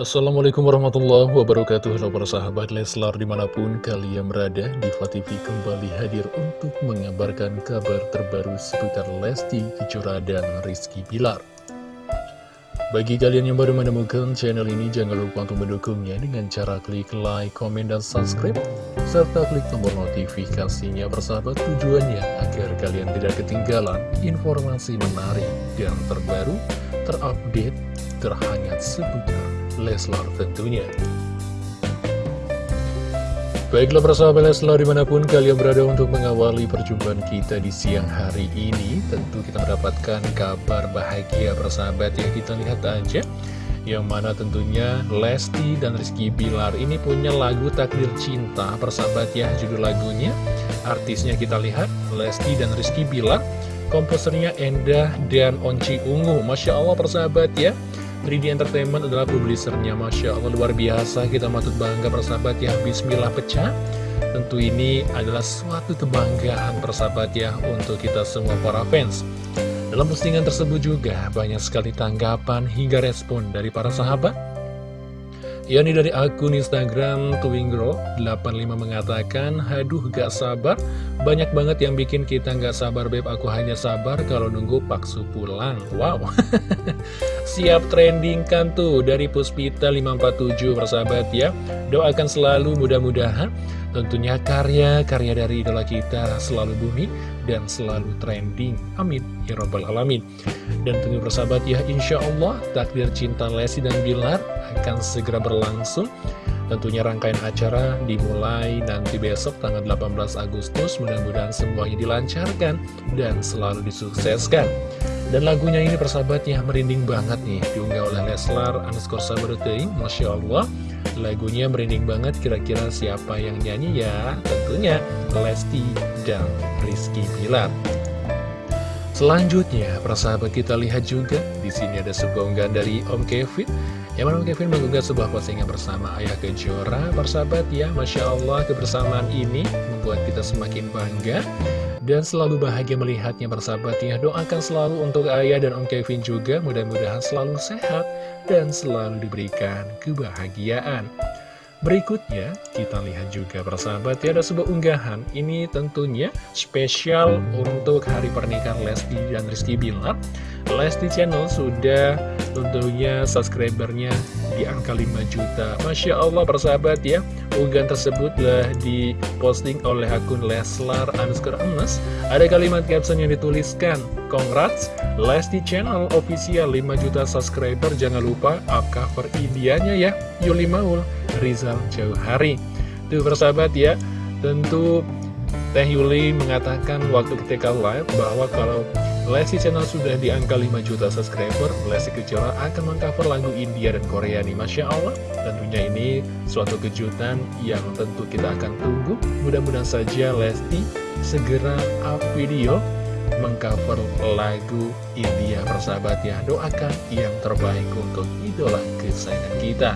Assalamualaikum warahmatullahi wabarakatuh. Halo para sahabat Leslar di mana pun kalian berada Diva TV kembali hadir untuk mengabarkan kabar terbaru seputar Lesti Kejora dan Rizky Bilar. Bagi kalian yang baru menemukan channel ini jangan lupa untuk mendukungnya dengan cara klik like, komen, dan subscribe serta klik tombol notifikasinya persahabat tujuannya agar kalian tidak ketinggalan informasi menarik dan terbaru terupdate terhangat seputar Leslar tentunya. Baiklah persahabat Leslar di mana pun kalian berada untuk mengawali perjumpaan kita di siang hari ini Tentu kita mendapatkan kabar bahagia persahabat ya kita lihat aja. Yang mana tentunya Lesti dan Rizky Bilar ini punya lagu Takdir Cinta persahabat ya judul lagunya. Artisnya kita lihat Lesti dan Rizky Bilar Komposernya Endah dan Onci Ungu. Masya Allah persahabat ya 3D Entertainment adalah publisernya. Masya Allah luar biasa. Kita matut bangga persahabat ya. Bismillah pecah. Tentu ini adalah suatu kebanggaan persahabat ya untuk kita semua para fans. Dalam postingan tersebut juga banyak sekali tanggapan hingga respon dari para sahabat yakni dari akun Instagram Twinggirl85 mengatakan, Haduh gak sabar, banyak banget yang bikin kita gak sabar Beb, aku hanya sabar kalau nunggu Paksu pulang. Wow, siap trending kan tuh dari Puspita 547 persahabat ya. Doakan selalu mudah-mudahan tentunya karya-karya dari idola kita selalu bumi dan selalu trending. Amin. Ya Rabbal Alamin. Dan tunggu persahabat ya, Insya Allah takdir cinta Lesti dan Bilar akan segera berlangsung. Tentunya rangkaian acara dimulai nanti besok tanggal 18 Agustus. Mudah-mudahan semuanya dilancarkan dan selalu disukseskan. Dan lagunya ini persahabatnya merinding banget nih. Diunggah oleh Leslar underscore sabarutei Masya Allah. Lagunya merinding banget. Kira-kira siapa yang nyanyi? Ya Tentunya Lesti dan Rizky Bilar. Selanjutnya, persahabat kita lihat juga. Di sini ada sebuah unggahan dari Om Kevin Om Kevin mengunggah sebuah postingan bersama Ayah Kejora. Persahabat ya, Masya Allah kebersamaan ini membuat kita semakin bangga dan selalu bahagia melihatnya persahabat ya. Doakan selalu untuk Ayah dan Om Kevin juga mudah-mudahan selalu sehat dan selalu diberikan kebahagiaan. Berikutnya, kita lihat juga persahabat ya ada sebuah unggahan Ini tentunya spesial untuk hari pernikahan Lesti dan Rizky Bilar Lesti Channel sudah tentunya subscribernya di angka 5 juta. Masya Allah persahabat ya. Unggahan tersebut telah diposting oleh akun Leslar underscore Emes. Ada kalimat caption yang dituliskan Congrats, Lesti Channel official 5 juta subscriber. Jangan lupa up cover Indianya ya. Yuli Maul Rizal Jauh Hari. Tuh persahabat ya, tentu Teh Yuli mengatakan waktu ketika live bahwa kalau Lesti Channel sudah di angka 5 juta subscriber, Lesti Kejora akan mengcover lagu India dan Korea nih. Masya Allah, tentunya ini suatu kejutan yang tentu kita akan tunggu. Mudah-mudahan saja Lesti segera up video mengcover lagu India persahabat ya. Doakan yang terbaik untuk idola kesayangan kita.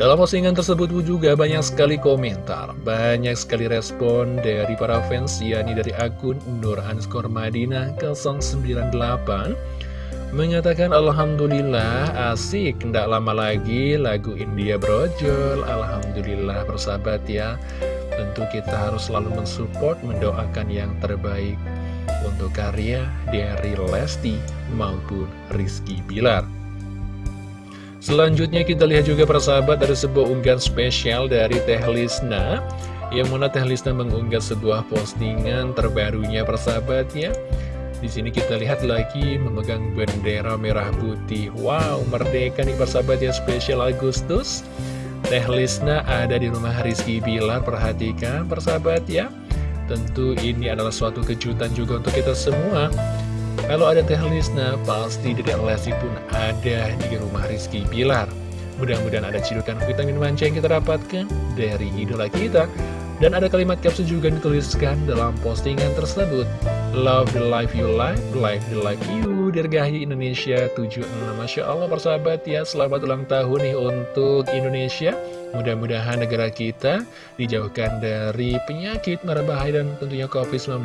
Dalam postingan tersebut juga banyak sekali komentar, banyak sekali respon dari para fans, yakni dari akun Nur Anskor Madinah 098, mengatakan Alhamdulillah asik, tidak lama lagi lagu India brojol, Alhamdulillah bersahabat ya, tentu kita harus selalu mensupport, mendoakan yang terbaik untuk karya dari Lesti maupun Rizky Bilar. Selanjutnya kita lihat juga persahabat ada sebuah unggahan spesial dari Teh Lisna. Yang mana Teh Lisna mengunggah sebuah postingan terbarunya persahabatnya di sini kita lihat lagi memegang bendera merah putih. Wow, merdeka nih persahabat ya spesial Agustus. Teh Lisna ada di rumah Rizky Bilar Perhatikan persahabat ya. Tentu ini adalah suatu kejutan juga untuk kita semua kalau ada Teh Lisna, pasti Dede Lesti pun ada di rumah Rizky Bilar. Mudah-mudahan ada cidukan vitamin manja yang kita dapatkan dari idola kita. Dan ada kalimat caption juga dituliskan dalam postingan tersebut. Love the life you like, life the life you, Dirgahi Indonesia 76. Masya Allah persahabat ya, selamat ulang tahun nih untuk Indonesia. Mudah-mudahan negara kita dijauhkan dari penyakit, marah bahaya, dan tentunya COVID-19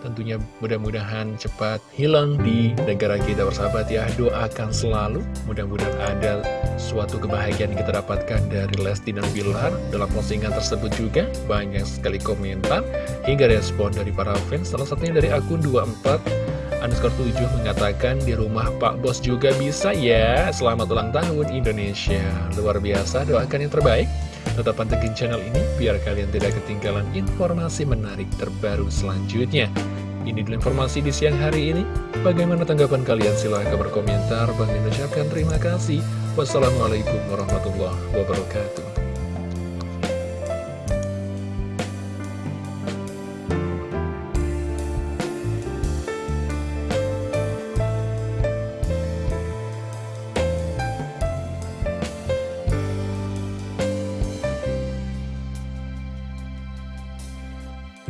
Tentunya mudah-mudahan cepat hilang di negara kita bersahabat ya. Doakan selalu. Mudah-mudahan ada suatu kebahagiaan yang kita dapatkan dari Lesti dan Bilar Dalam postingan tersebut juga. Banyak sekali komentar hingga respon dari para fans. Salah satunya dari akun 24 underscore 7 mengatakan di rumah Pak Bos juga bisa ya. Selamat ulang tahun Indonesia. Luar biasa. Doakan yang terbaik Tetap pantengin channel ini biar kalian tidak ketinggalan informasi menarik terbaru selanjutnya. Ini dulu informasi di siang hari ini. Bagaimana tanggapan kalian? Silahkan berkomentar. Bang ucapkan terima kasih. Wassalamualaikum warahmatullahi wabarakatuh.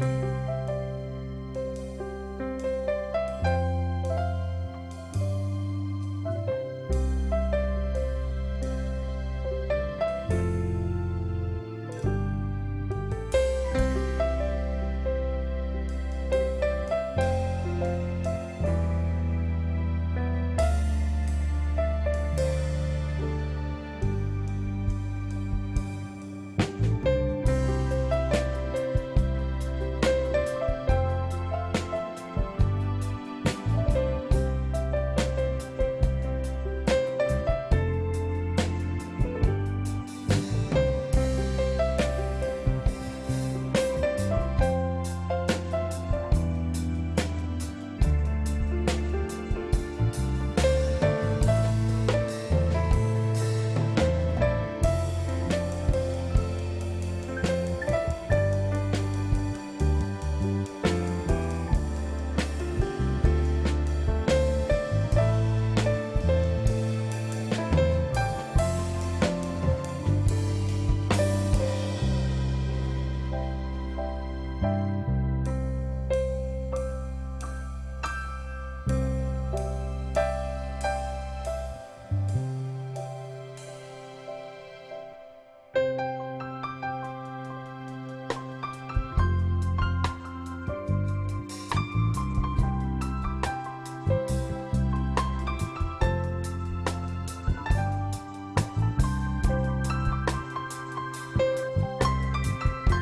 you